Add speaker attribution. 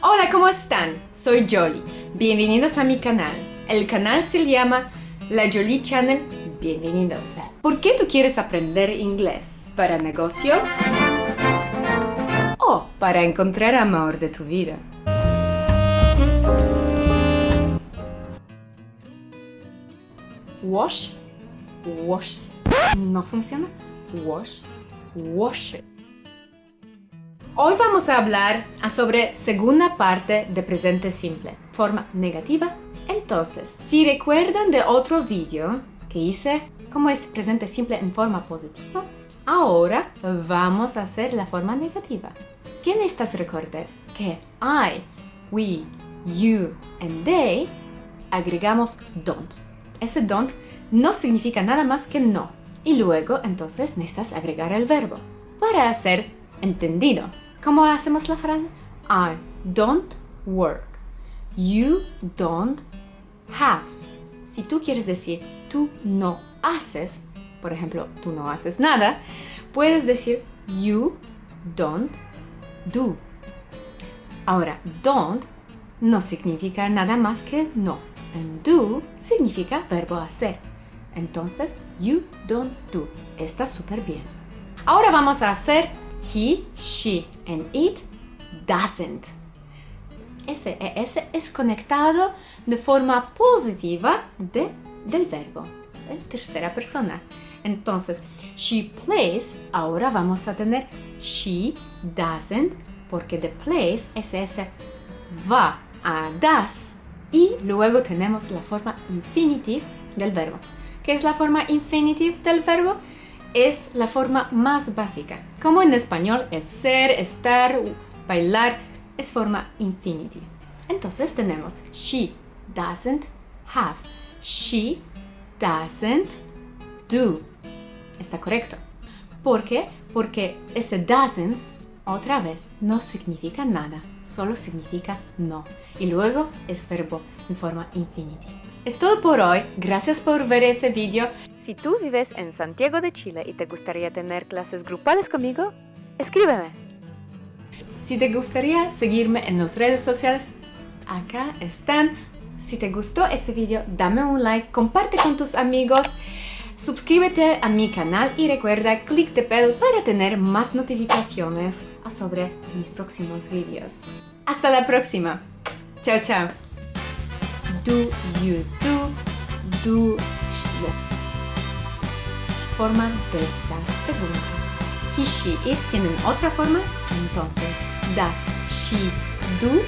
Speaker 1: Hola, ¿cómo están? Soy Jolly. Bienvenidos a mi canal. El canal se llama La Jolie Channel. Bienvenidos. ¿Por qué tú quieres aprender inglés? ¿Para negocio? ¿O para encontrar amor de tu vida? Wash, washes. ¿No funciona? Wash, washes. Hoy vamos a hablar sobre segunda parte de presente simple, forma negativa. Entonces, si recuerdan de otro vídeo que hice cómo es presente simple en forma positiva, ahora vamos a hacer la forma negativa. ¿Qué necesitas recordar? Que I, we, you and they agregamos don't. Ese don't no significa nada más que no. Y luego, entonces, necesitas agregar el verbo para hacer entendido. ¿Cómo hacemos la frase? I don't work. You don't have. Si tú quieres decir tú no haces, por ejemplo, tú no haces nada, puedes decir you don't do. Ahora, don't no significa nada más que no. And do significa verbo hacer. Entonces, you don't do. Está súper bien. Ahora vamos a hacer he, she and it doesn't. Ese ES es conectado de forma positiva de, del verbo, en tercera persona. Entonces, she plays, ahora vamos a tener she doesn't, porque the plays es ese va a das y luego tenemos la forma infinitive del verbo. ¿Qué es la forma infinitive del verbo? Es la forma más básica. Como en español es ser, estar, bailar, es forma infinitive. Entonces tenemos she doesn't have. She doesn't do. Está correcto. ¿Por qué? Porque ese doesn't, otra vez, no significa nada. Solo significa no. Y luego es verbo en forma infinitive. Es todo por hoy. Gracias por ver ese video. Si tú vives en Santiago de Chile y te gustaría tener clases grupales conmigo, escríbeme. Si te gustaría seguirme en las redes sociales, acá están. Si te gustó este video, dame un like, comparte con tus amigos, suscríbete a mi canal y recuerda click the bell para tener más notificaciones sobre mis próximos videos. Hasta la próxima. Chao, chao. Do you do, do, forma de las preguntas. He, she, it tienen otra forma, entonces das, she, do